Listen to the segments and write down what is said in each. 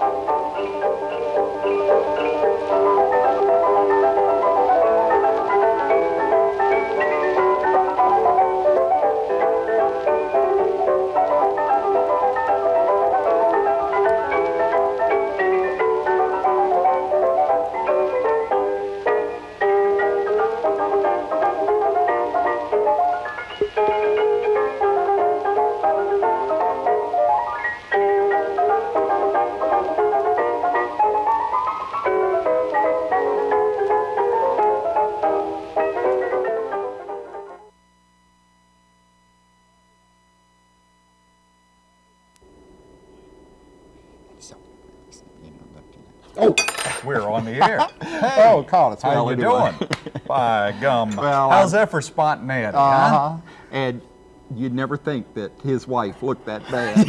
Thank you. We're on the air. oh, call us. How Well, you doing? By gum. Well, How's I'm- that for spontaneity, huh? Uh-huh. And you'd never think that his wife looked that bad.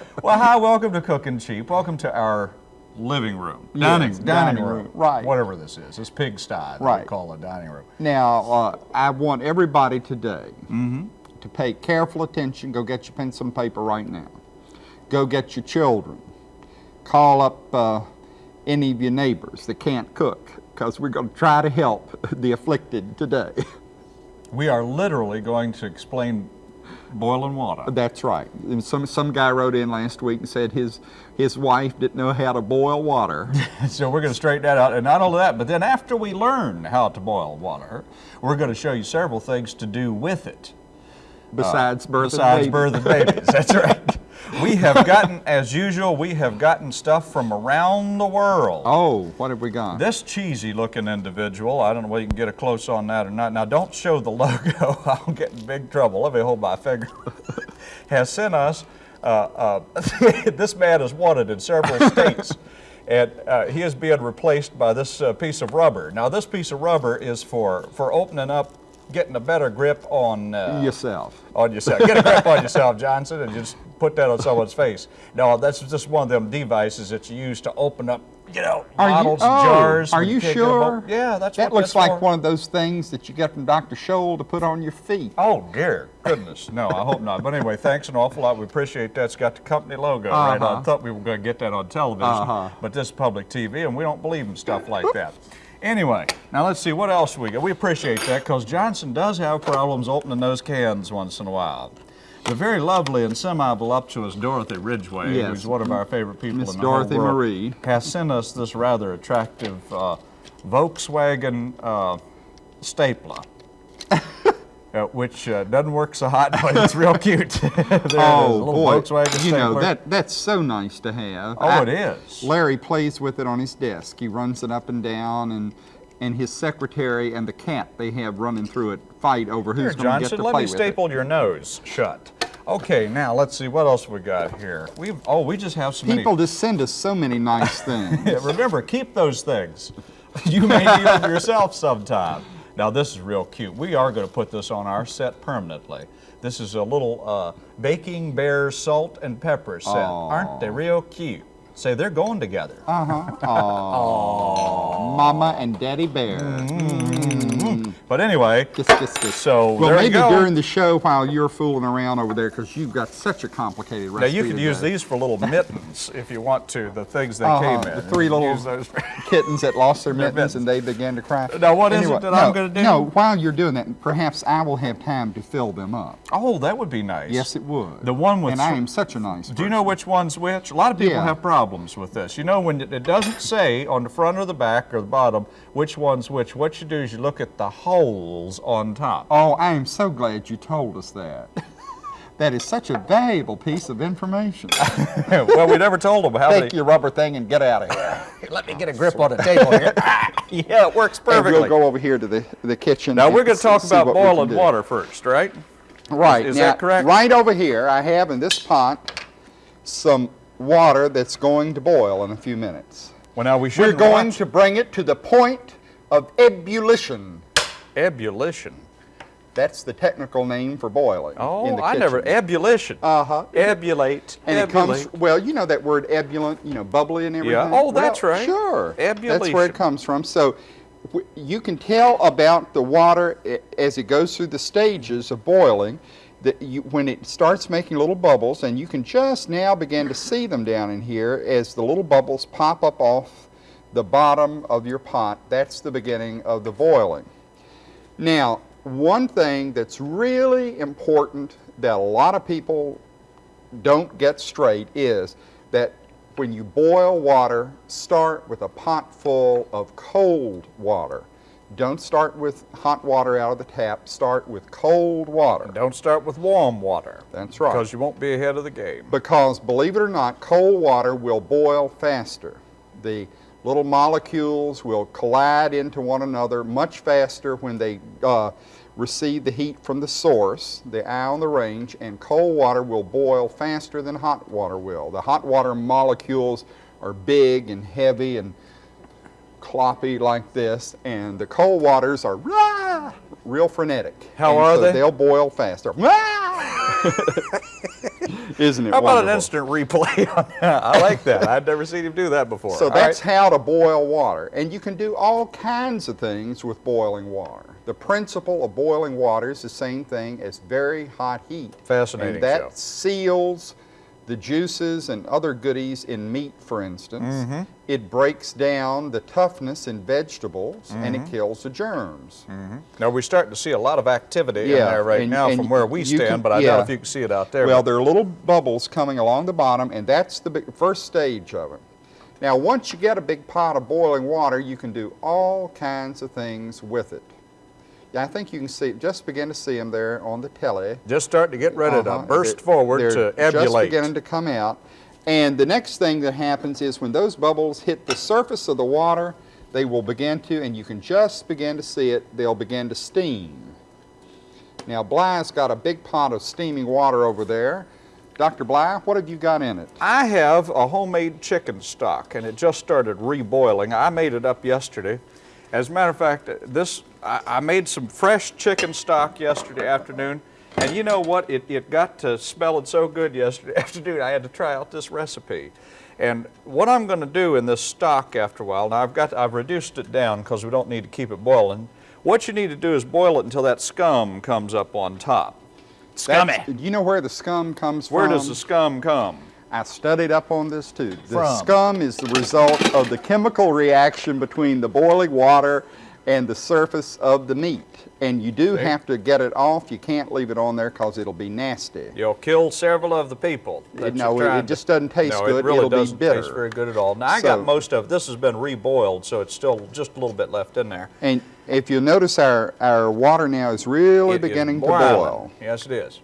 Well, hi, welcome to Cooking Cheap. Welcome to our living room. Dining, Yes, dining, dining room. room, right. Whatever this is. It's pigsty that we Right. call a dining room. now, uh, I want everybody today Mm-hmm. to pay careful attention. Go get your pencil and paper right now. Go get your children. Call up uh, any of your neighbors that can't cook because we're going to try to help the afflicted today. We are literally going to explain boiling water. That's right. And some some guy wrote in last week and said his his wife didn't know how to boil water. So we're going to straighten that out. And not only that, but then after we learn how to boil water, we're going to show you several things to do with it. Besides birth Besides and birth and babies. That's right. We have gotten, as usual, we have gotten stuff from around the world. Oh, what have we got? This cheesy looking individual, I don't know whether you can get a close on that or not. Now, don't show the logo, I'll get in big trouble. Let me hold my finger. has sent us, uh, uh, this man is wanted in several states. And uh, he is being replaced by this uh, piece of rubber. Now, this piece of rubber is for, for opening up, getting a better grip on uh, Yourself. on yourself. Get a grip on yourself, Johnson, and just put that on someone's face. No, that's just one of them devices that you use to open up, you know, Are you- bottles, oh, jars. Are you can't get 'em sure? Yeah, that's That looks like for. one of those things that you get from Dr. Scholl to put on your feet. Oh dear goodness, no, I hope not. But anyway, thanks an awful lot. We appreciate that. It's got the company logo right on. Uh-huh. I thought we were going to get that on television, Uh-huh. but this is public TV, and we don't believe in stuff like that. Anyway, now let's see what else we got. We appreciate that because Johnson does have problems opening those cans once in a while. The very lovely and semi-voluptuous Dorothy Ridgway, Yes. who's one of our favorite people Miss in the Dorothy whole world, Marie. has sent us this rather attractive uh, Volkswagen uh, stapler. Uh, which uh, doesn't work so hot, but it's real cute. there it is, a oh boy, Volkswagen you know that that's so nice to have. Oh, I- it is. Larry plays with it on his desk. He runs it up and down, and and his secretary and the cat they have running through it fight over who's going to get to play with it. Johnson, let me staple your nose shut. Okay, now let's see what else we got here. We oh, we just have so many. People just send us so many nice things. Yeah, remember, keep those things. You may need them yourself sometime. Now, this is real cute. We are going to put this on our set permanently. This is a little uh, baking bear salt and pepper set. Aren't they real cute? Say they're going together. Uh-huh. Aww. Mama and Daddy Bear. But anyway. So, well, maybe during the show while you're fooling around over there, because you've got such a complicated now you could use these for little mittens if you want to. The things they Uh-huh, came in. the three little kittens that lost their Their mittens and they began to cry. Now, what is it that no, I'm gonna do? No, while you're doing that, perhaps I will have time to fill them up. oh, that would be nice. Yes, it would. The one with and I am such a nice. Do you know which one's which? A lot of people Yeah. have problems with this. You know, when it it doesn't say on the front or the back or the bottom which one's which, what you do is you look at the holes on top. Oh, I am so glad you told us that. that is such a valuable piece of information. well, we never told them how Take many. your rubber thing and get out of here. Let me get a grip on the table here. yeah, it works And perfectly. we'll go over here to the, the kitchen. now we're going to talk about what we can boiling water first, right? Right. Is now, that correct? Right over here, I have in this pot some water that's going to boil in a few minutes. Well, now we should We're should going to bring it to the point of ebullition. Ebullition. That's the technical name for boiling. Oh, in the I never ebullition. Uh-huh. Ebulate. And it comes, ebulate. well, you know that word ebullient, you know, bubbly and everything? Yeah. Oh, that's right. Sure. Ebullition. That's where it comes from. So w- you can tell about the water as it goes through the stages of boiling that you, when it starts making little bubbles, and you can just now begin to see them down in here as the little bubbles pop up off the bottom of your pot, that's the beginning of the boiling. Now, one thing that's really important that a lot of people don't get straight is that when you boil water, start with a pot full of cold water. Don't start with hot water out of the tap, start with cold water. Don't start with warm water. That's right. Because you won't be ahead of the game. Because believe it or not, cold water will boil faster. The little molecules will collide into one another much faster when they uh, receive the heat from the source, the eye on the range, and cold water will boil faster than hot water will. The hot water molecules are big and heavy and cloppy like this, and the cold waters are rah, real frenetic. How And are so they? They'll boil faster. Isn't it How about an instant replay on that? I like that. I've never seen him do that before. So All that's right. how to boil water. And you can do all kinds of things with boiling water. The principle of boiling water is the same thing as very hot heat. Fascinating And that show. seals the juices and other goodies in meat, for instance. Mm-hmm. It breaks down the toughness in vegetables and Mm-hmm. it kills the germs. Now we're starting to see a lot of activity in there right and- now and from where we stand, can- but I yeah. doubt if you can see it out there. Well, there are little bubbles coming along the bottom, and that's the big, first stage of it. Now, once you get a big pot of boiling water, you can do all kinds of things with it. I think you can see, just begin to see them there on the telly. just starting to get ready Uh-huh. to burst They're- forward they're to emulate. just beginning to come out. And the next thing that happens is when those bubbles hit the surface of the water, they will begin to, and you can just begin to see it, they'll begin to steam. Now, Bly's got a big pot of steaming water over there. Dr. Bly, what have you got in it? I have a homemade chicken stock, and it just started reboiling. I made it up yesterday. As a matter of fact, this I, I made some fresh chicken stock yesterday afternoon, and you know what? It, it got to smelling so good yesterday afternoon, I had to try out this recipe. And what I'm going to do in this stock after a while, now I've got I've reduced it down because we don't need to keep it boiling. What you need to do is boil it until that scum comes up on top. That's- Do you know where the scum comes Where from? Where does the scum come? I studied up on this too. The From? scum is the result of the chemical reaction between the boiling water and the surface of the meat. And you do have to get it off. You can't leave it on there because it'll be nasty. You'll kill several of the people. that no, it- it just doesn't taste no, good. it really It'll doesn't bitter. taste very good at all. Now I So- got most of this has been reboiled, so it's still just a little bit left in there. And if you notice, our, our water now is really It is beginning to boil. Yes, it is.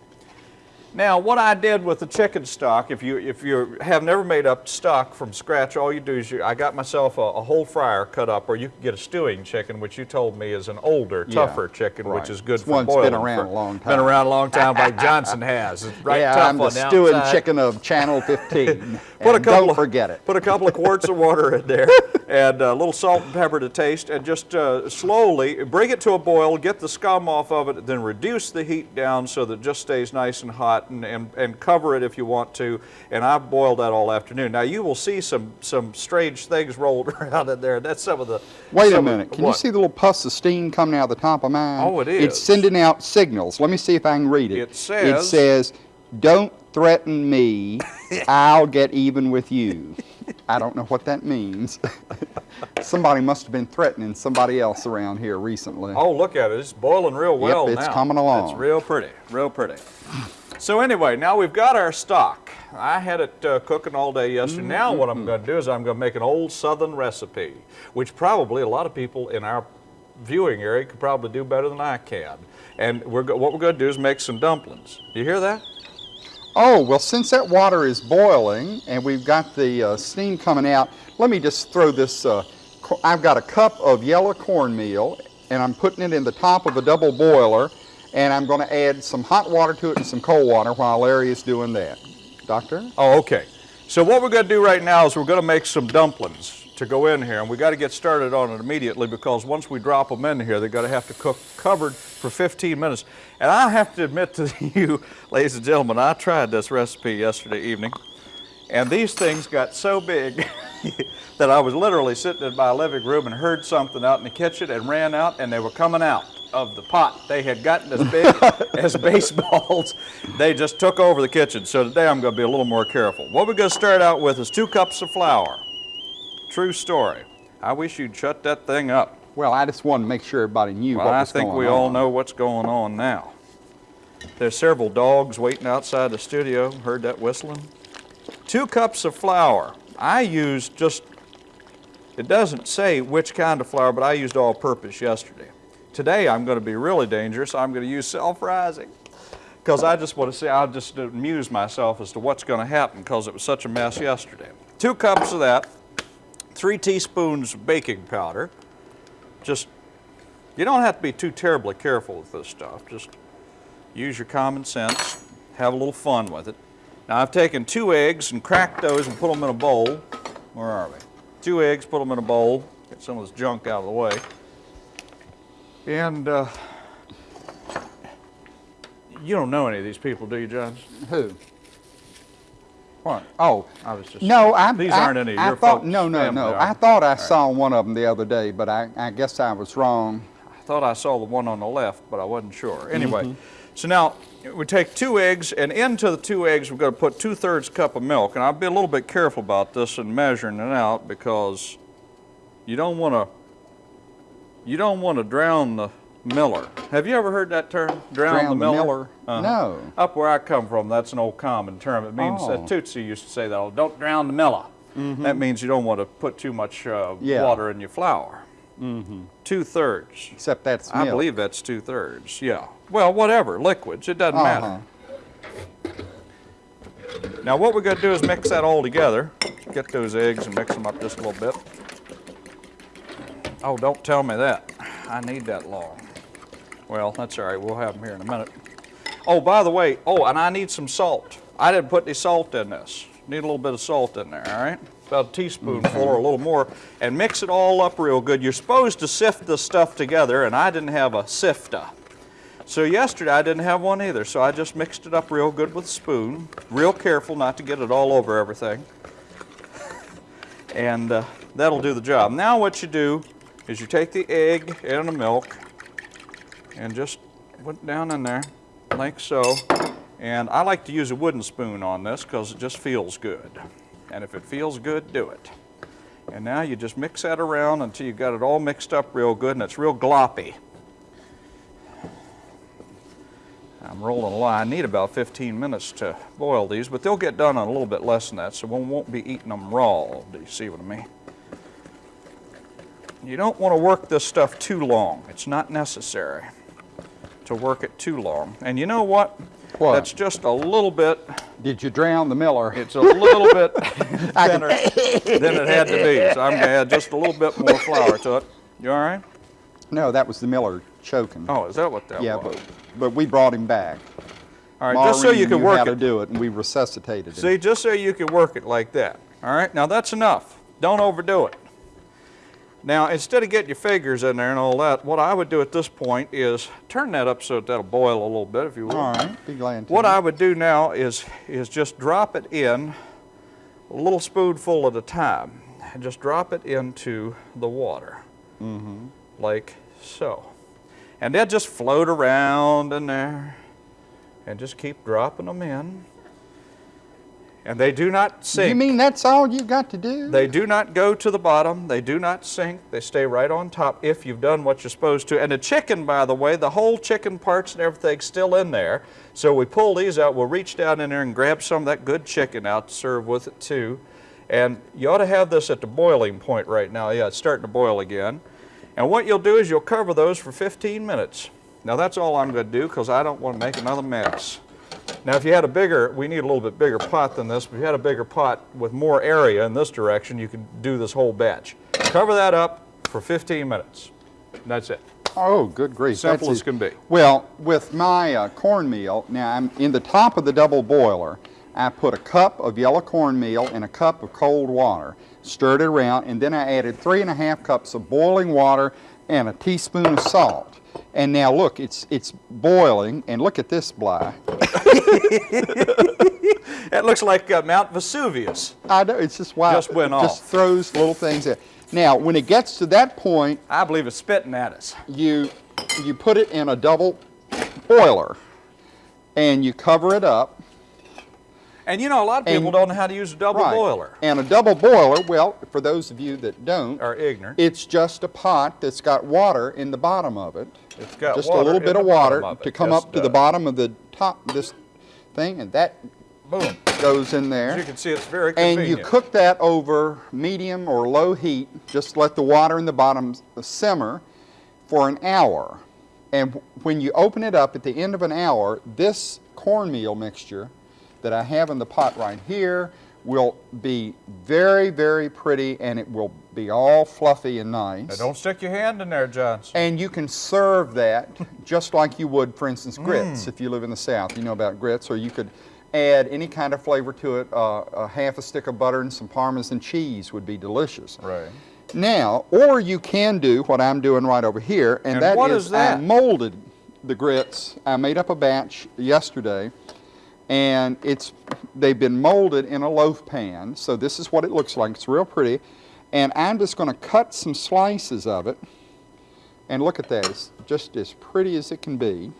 Now, what I did with the chicken stock, if you if you have never made up stock from scratch, all you do is you, I got myself a, a whole fryer cut up, or you can get a stewing chicken, which you told me is an older, Yeah, tougher chicken, right. which is good It's for one boiling. been around for- a long time. Been around a long time, like Johnson has. It's right yeah, tough I'm the the stewing outside. chicken of Channel 15. Put a couple don't of, forget it. Put a couple of quarts of water in there, and a little salt and pepper to taste, and just uh, slowly bring it to a boil. Get the scum off of it, then reduce the heat down so that it just stays nice and hot, and, and, and cover it if you want to. And I've boiled that all afternoon. Now you will see some some strange things rolled around in there. That's some of the. Wait a some of- minute. Can you see the little puffs of steam coming out of the top of mine? Oh, it is. It's sending out signals. Let me see if I can read it. It It says- says, don't threaten me. I'll get even with you. I don't know what that means. somebody must have been threatening somebody else around here recently. Oh, look at it. It's boiling real well yep, it's now. coming along. It's real pretty, real pretty. So anyway, now we've got our stock. I had it uh, cooking all day yesterday. Now what I'm going to do is I'm going to make an old Southern recipe, which probably a lot of people in our viewing area could probably do better than I can. And we're what we're going to do is make some dumplings. Do you hear that? Oh, well, since that water is boiling and we've got the uh, steam coming out, let me just throw this. Uh, I've got a cup of yellow cornmeal and I'm putting it in the top of a double boiler and I'm going to add some hot water to it and some cold water while Larry is doing that. Doctor? Oh, okay. So what we're going to do right now is we're going to make some dumplings to go in here, and we got to get started on it immediately because once we drop them in here, they're going to have to cook covered for 15 minutes. And I have to admit to you, ladies and gentlemen, I tried this recipe yesterday evening, and these things got so big that I was literally sitting in my living room and heard something out in the kitchen and ran out, and they were coming out. Of the pot. They had gotten as big as baseballs. They just took over the kitchen. So today I'm going to be a little more careful. What we're going to start out with is two cups of flour. True story. I wish you'd shut that thing up. Well, I just wanted to make sure everybody knew Well, I think we on. all know what's going on now. There's several dogs waiting outside the studio. Heard that whistling? Two cups of flour. I used just, it doesn't say which kind of flour, but I used all purpose yesterday. Today I'm going to be really dangerous. I'm going to use self rising. Because I just want to see, I'll just amuse myself as to what's going to happen because it was such a mess yesterday. Two cups of that, three teaspoons of baking powder, just you don't have to be too terribly careful with this stuff. Just use your common sense, have a little fun with it. Now I've taken two eggs and cracked those and put them in a bowl. Where are we? Two eggs, put them in a bowl, get some of this junk out of the way. And uh, you don't know any of these people, do you, John? Who? What? Oh, I was just no, I. These I, aren't any of I your thought, folks' No, no, no. I thought I saw one of them the other day, but I, I guess I was wrong. I thought I saw the one on the left, but I wasn't sure. Anyway, so now we take two eggs, and into the two eggs we're going to put two thirds cup of milk. And I'll be a little bit careful about this and measuring it out because you don't want to you don't want to drown the miller. Have you ever heard that term? Drown, Drown the the miller. miller? Uh-huh. No. Up where I come from, that's an old common term. It means Oh. that Tootsie used to say that. "Oh, Don't drown the miller. That means you don't want to put too much uh, Yeah. water in your flour. Two thirds. Except that's I milk. believe that's two thirds. Yeah. Well, whatever. Liquids. It doesn't Uh-huh. matter. Now, what we're going to do is mix that all together. Get those eggs and mix them up just a little bit. Oh, don't tell me that. I need that long. Well, that's all right. We'll have them here in a minute. Oh, by the way, oh, and I need some salt. I didn't put any salt in this. Need a little bit of salt in there, all right? About a teaspoonful or a little more. And mix it all up real good. You're supposed to sift this stuff together, and I didn't have a sifter. So yesterday I didn't have one either, so I just mixed it up real good with a spoon. Real careful not to get it all over everything. And uh, that'll do the job. Now what you do is you take the egg and the milk and just put it down in there like so. And I like to use a wooden spoon on this because it just feels good. And if it feels good, do it. And now you just mix that around until you got it all mixed up real good and it's real gloppy. I'm rolling a line. I need about 15 minutes to boil these, but they'll get done in a little bit less than that, so we won't be eating them raw. Do you see what I mean? You don't want to work this stuff too long. It's not necessary to work it too long. And you know what? What? That's just a little bit, Did you drown the miller? it's a little bit thinner than it had to be. So I'm going to add just a little bit more flour to it. You all right? no, that was the miller choking. Oh, is that what that yeah, was? but but we brought him back. all right, just so you can work how it. to do it, and we resuscitated him. See, just so you can work it like that. All right, now that's enough. Don't overdo it. Now, instead of getting your figures in there and all that, what I would do at this point is turn that up so that that'll boil a little bit, if you will. All right, be glad to. What I would do now is, is just drop it in a little spoonful at a time. And just drop it into the water. Mm-hmm. Like so. And they'll just float around in there and just keep dropping them in. And they do not sink. You mean that's all you've got to do? They do not go to the bottom. They do not sink. They stay right on top if you've done what you're supposed to. And the chicken, by the way, the whole chicken parts and everything's still in there. So we pull these out. We'll reach down in there and grab some of that good chicken out to serve with it too. And you ought to have this at the boiling point right now. Yeah, it's starting to boil again. And what you'll do is you'll cover those for 15 minutes. Now that's all I'm going to do because I don't want to make another mess. Now, if you had a bigger, we need a little bit bigger pot than this, but if you had a bigger pot with more area in this direction, you could do this whole batch. Cover that up for 15 minutes. That's it. Oh, good grief. Simple that's as can be. Well, with my uh, cornmeal, now I'm in the top of the double boiler, I put a cup of yellow cornmeal and a cup of cold water, stirred it around, and then I added three and a half cups of boiling water and a teaspoon of salt. And now look, it's it's boiling, and look at this, Bly. That looks like uh, Mount Vesuvius. I know, it's just wild. Just went it Just throws little things in. Now, when it gets to that point, I believe it's spitting at us. you you put it in a double boiler and you cover it up. And you know, a lot of people And- don't know how to use a double Right. boiler. And a double boiler, well, for those of you that don't, Are ignorant. it's just a pot that's got water in the bottom of it. It's got just a little bit of water of to come Yes, up to the bottom of the top this thing, and that Boom. goes in As there. you can see, it's very convenient. And you cook that over medium or low heat. Just let the water in the bottom simmer for an hour. And when you open it up at the end of an hour, this cornmeal mixture that I have in the pot right here will be very, very pretty and it will be all fluffy and nice. Now, don't stick your hand in there, Johnson. And you can serve that just like you would, for instance, Mm. grits. If you live in the South, you know about grits. Or you could add any kind of flavor to it. Uh, a half a stick of butter and some Parmesan cheese would be delicious. Right. Now, or you can do what I'm doing right over here, and, And that what is is that? I molded the grits. I made up a batch yesterday, and it's they've been molded in a loaf pan. So this is what it looks like. It's real pretty, and I'm just going to cut some slices of it. And look at that, it's just as pretty as it can be.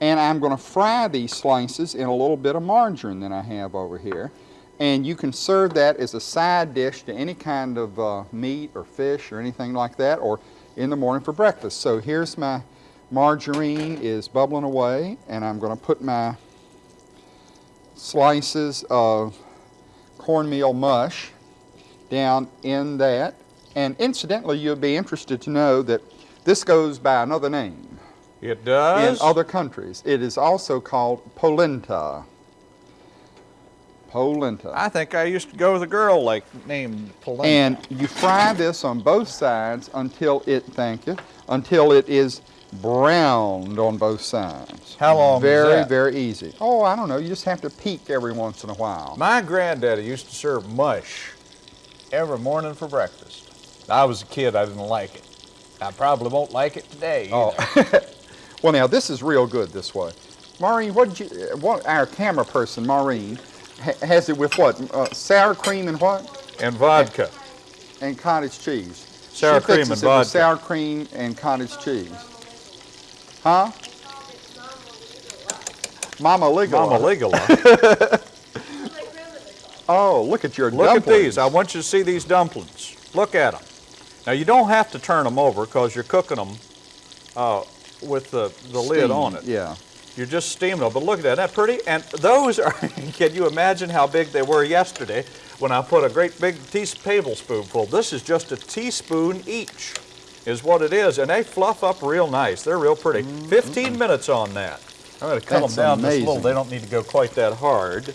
And I'm going to fry these slices in a little bit of margarine that I have over here. And you can serve that as a side dish to any kind of uh, meat or fish or anything like that, or in the morning for breakfast. So here's my margarine is bubbling away, and I'm going to put my slices of cornmeal mush down in that. And incidentally, you'll be interested to know that this goes by another name It does. in other countries. It is also called polenta. Polenta. I think I used to go with a girl like named Polenta. And you fry this on both sides until it, thank you, until it is browned on both sides. How long Very, that? very easy. Oh, I don't know. You just have to peek every once in a while. My granddaddy used to serve mush every morning for breakfast. I was a kid, I didn't like it. I probably won't like it today. Oh, well, now this is real good this way. Maureen, what did you? What our camera person, Maureen, ha- has it with what? Uh, sour cream and what? And vodka. And cottage cheese. Sour she cream and vodka. sour cream and cottage cheese. Huh? Mama Ligala. Mama Ligala. Oh, look at your dumplings. Look at these. I want you to see these dumplings. Look at them. Now you don't have to turn them over because you're cooking them uh, with the, the lid on it. Yeah. You're just steaming them. But look at that. Isn't that pretty? And those are, can you imagine how big they were yesterday when I put a great big tea, tablespoonful? This is just a teaspoon each is what it is. And they fluff up real nice. They're real pretty. 15 minutes on that. I'm going to cut That's them down just a little. They don't need to go quite that hard.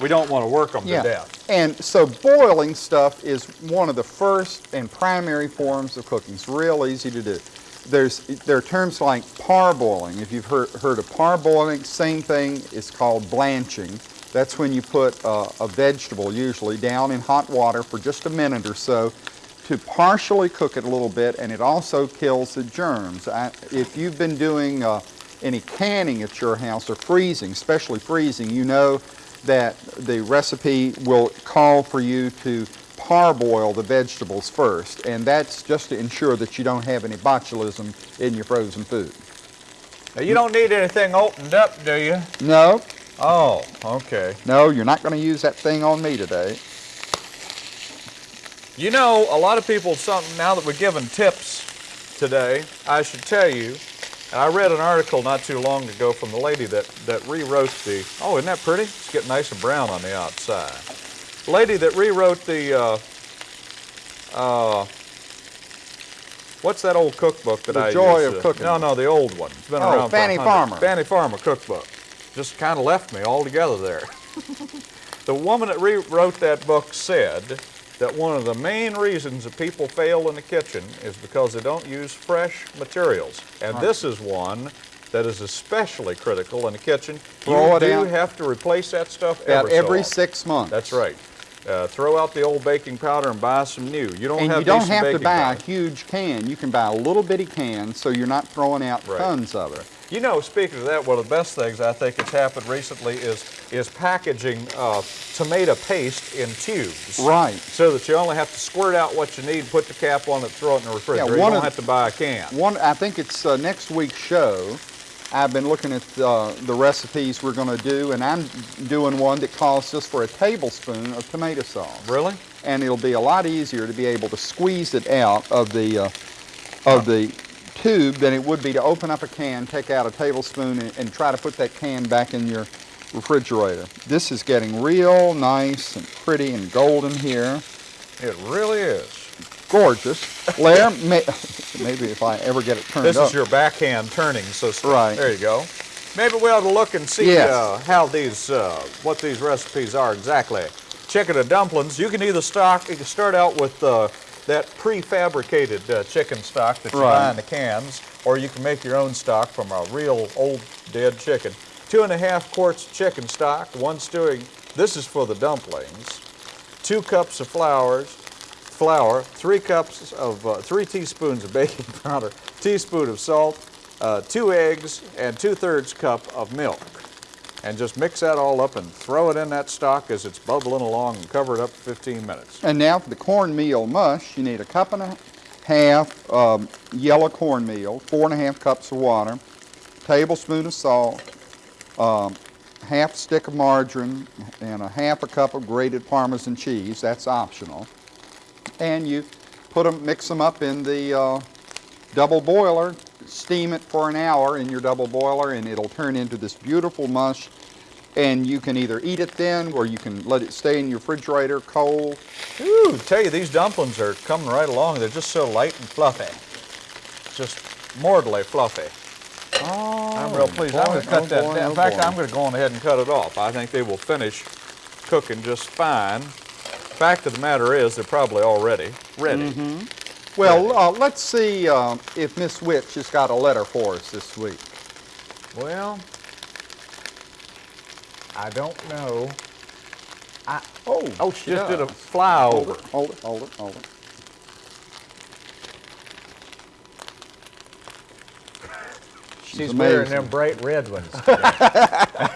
We don't want to work them Yeah. to death. And so boiling stuff is one of the first and primary forms of cooking. It's real easy to do. There's there are terms like parboiling. If you've heard, heard of parboiling, same thing. It's called blanching. That's when you put uh, a vegetable, usually, down in hot water for just a minute or so to partially cook it a little bit, and it also kills the germs. I, if you've been doing uh, any canning at your house or freezing, especially freezing, you know that the recipe will call for you to parboil the vegetables first, and that's just to ensure that you don't have any botulism in your frozen food. Now, you don't need anything opened up, do you? No, Oh, okay. no, you're not going to use that thing on me today. You know, a lot of people, some, now that we're giving tips today, I should tell you, and I read an article not too long ago from the lady that, that rewrote the, oh, isn't that pretty? It's getting nice and brown on the outside. Lady that rewrote the, uh, uh, what's that old cookbook that The I Joy of Cooking. No, no, the old one. It's been Oh, around for Fannie Farmer. Fannie Farmer cookbook. Just kind of left me altogether there. The woman that rewrote that book said that one of the main reasons that people fail in the kitchen is because they don't use fresh materials. And this is one that is especially critical in the kitchen. Throw you do out. have to replace that stuff About every, so every six months. That's right. Uh, throw out the old baking powder and buy some new. You don't And have you don't have to buy powder. a huge can. You can buy a little bitty can so you're not throwing out Right. tons of it. You know, speaking of that, one of the best things I think that's happened recently is is packaging uh, tomato paste in tubes. Right. So that you only have to squirt out what you need, put the cap on it, throw it in the refrigerator. you one don't of- have to buy a can. One, I think it's uh, next week's show. I've been looking at uh, the recipes we're going to do, and I'm doing one that calls just for a tablespoon of tomato sauce. Really? And it'll be a lot easier to be able to squeeze it out of the uh, of the tube than it would be to open up a can, take out a tablespoon, and, and try to put that can back in your refrigerator. This is getting real nice and pretty and golden here. It really is. Gorgeous. Lair, may, maybe if I ever get it turned This up. is your backhand turning system. Right. There you go. Maybe we ought to look and see Yes. uh, how these, uh, what these recipes are exactly. Chicken and dumplings. You can either stock, you can start out with uh, that prefabricated uh, chicken stock that you Right. buy in the cans, or you can make your own stock from a real old dead chicken. Two and a half quarts of chicken stock, one stewing. This is for the dumplings. Two cups of flours, flour, three cups of, uh, three teaspoons of baking powder, teaspoon of salt, uh, two eggs, and two-thirds cup of milk. And just mix that all up and throw it in that stock as it's bubbling along and cover it up for 15 minutes. And now for the cornmeal mush, you need a cup and a half um, yellow cornmeal, four and a half cups of water, tablespoon of salt, um, half stick of margarine, and a half a cup of grated Parmesan cheese. That's optional. And you put them, mix them up in the uh, double boiler, steam it for an hour in your double boiler, and it'll turn into this beautiful mush. And you can either eat it then, or you can let it stay in your refrigerator cold. Ooh, tell you, these dumplings are coming right along. They're just so light and fluffy. Just mortally fluffy. Oh, I'm real pleased. I'm going to cut that boy, down. oh In fact, boy. I'm going to go on ahead and cut it off. I think they will finish cooking just fine. Fact of the matter is, they're probably already ready. Well, uh, let's see uh, if Miss Witch has got a letter for us this week. Well, I don't know. I, Oh, oh, she just did a does. flyover. Hold it, hold it, hold it, hold it. She's amazing. wearing them bright red ones.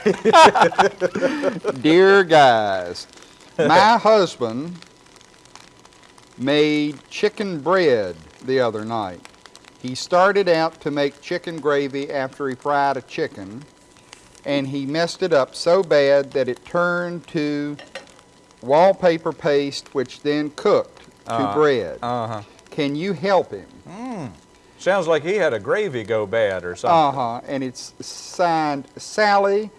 Dear guys, my husband made chicken bread the other night. He started out to make chicken gravy after he fried a chicken, and he messed it up so bad that it turned to wallpaper paste, which then cooked to Uh, bread. Uh-huh. Can you help him? Sounds like he had a gravy go bad or something. Uh-huh, and it's signed Sally,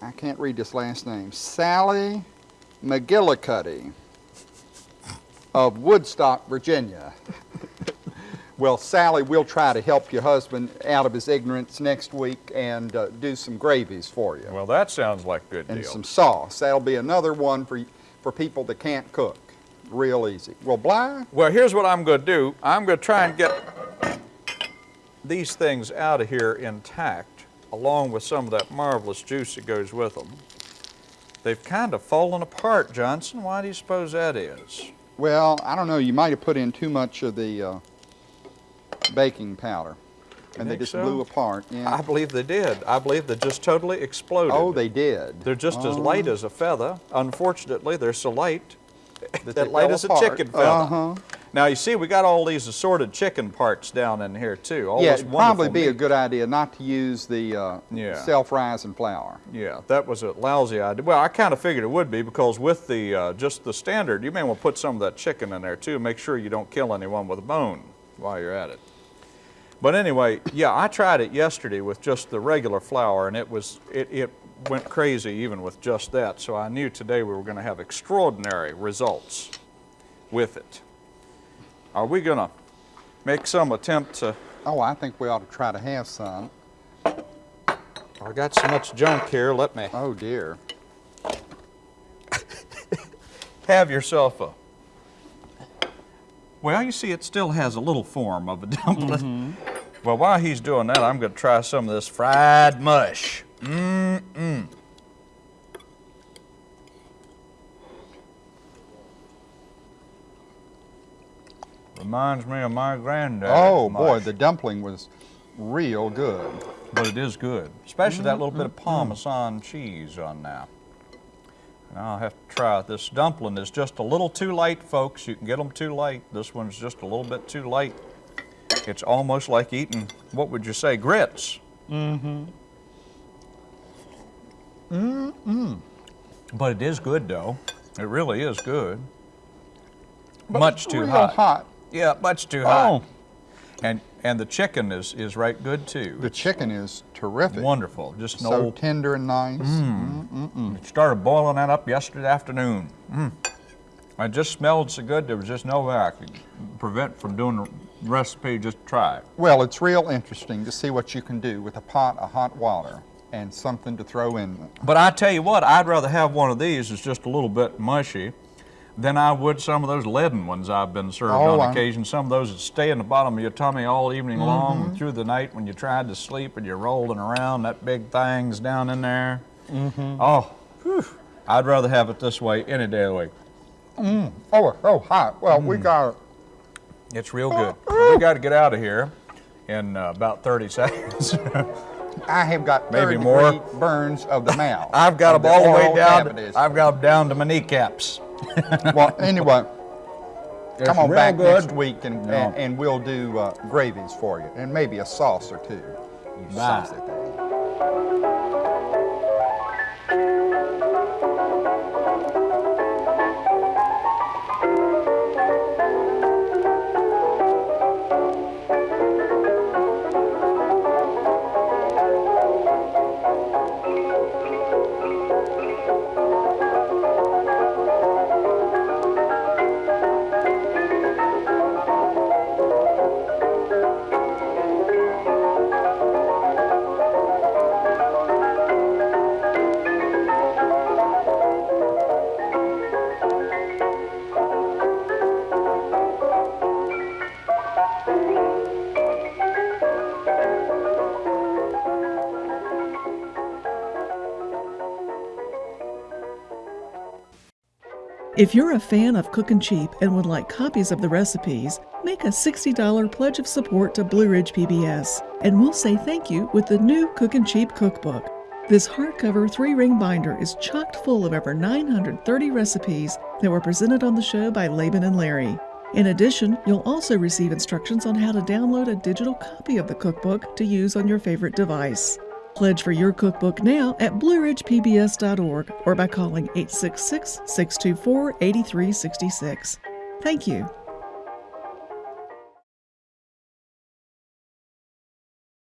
I can't read this last name, Sally McGillicuddy of Woodstock, Virginia. well, Sally, we'll try to help your husband out of his ignorance next week and uh, do some gravies for you Well, that sounds like a good and deal. some sauce. That'll be another one for, for people that can't cook. Real easy. Well, Bly, Well, here's what I'm going to do. I'm going to try and get these things out of here intact, along with some of that marvelous juice that goes with them. They've kind of fallen apart, Johnson. Why do you suppose that is? Well, I don't know. You might have put in too much of the uh, baking powder, and they just so? blew apart. Yeah. I believe they did. I believe they just totally exploded. oh, they did. They're just as Oh, light as a feather. Unfortunately, they're so light that that they light as a chicken feather. Uh-huh. Now you see, we got all these assorted chicken parts down in here too. All Yeah, it'd probably be a good idea not to use the uh, Yeah. self-rising flour. Yeah, that was a lousy idea. Well, I kind of figured it would be because with the uh, just the standard, you may want to put some of that chicken in there too. Make sure you don't kill anyone with a bone while you're at it. But anyway, yeah, I tried it yesterday with just the regular flour, and it was it, it went crazy even with just that. So I knew today we were going to have extraordinary results with it. Are we going to make some attempt to? Oh, I think we ought to try to have some. I got so much junk here. Let me Oh dear. have yourself a. Well, you see, it still has a little form of a dumpling. Mm-hmm. Well, while he's doing that, I'm going to try some of this fried mush. Mmm-mm. Reminds me of my granddad. Oh boy, the dumpling was real good. But it is good, especially that little bit Mm-hmm. of Parmesan cheese on. And I'll have to try it. This dumpling is just a little too light, folks. You can get them too light. This one's just a little bit too light. It's almost like eating, what would you say, grits. Mm-hmm. Mm-mm. But it is good, though. It really is good. much It's too hot. hot. Yeah, much too hot. Oh, And and the chicken is is right good too. the chicken is terrific. Wonderful. Just So old tender and nice. It started boiling that up yesterday afternoon. Mm. It just smelled so good, there was just no way I could prevent from doing the recipe, just try it. Well, it's real interesting to see what you can do with a pot of hot water and something to throw in. But I tell you what, I'd rather have one of these that's just a little bit mushy than I would some of those leaden ones I've been served Oh, on occasion. Some of those that stay in the bottom of your tummy all evening long through the night when you tried to sleep and you're rolling around, that big thing's down in there. Oh, whew. I'd rather have it this way any day of the week. Oh, oh, hot. Well, Mm. we got It's real good. we got to get out of here in uh, about 30 seconds. I have got Maybe more. burns of the mouth. I've got them all the way down. cavities. I've got them down to my kneecaps. well, anyway, It's come on back good. next week and, Yeah. and, and we'll do uh, gravies for you and maybe a sauce or two. You Bye. saucy thing. If you're a fan of Cookin' Cheap and would like copies of the recipes, make a $60 pledge of support to Blue Ridge PBS, and we'll say thank you with the new Cookin' Cheap cookbook. This hardcover three ring binder is chocked full of over 930 recipes that were presented on the show by Laban and Larry. In addition, you'll also receive instructions on how to download a digital copy of the cookbook to use on your favorite device. Pledge for your cookbook now at blueridgepbs.org or by calling 866 624 8366. Thank you.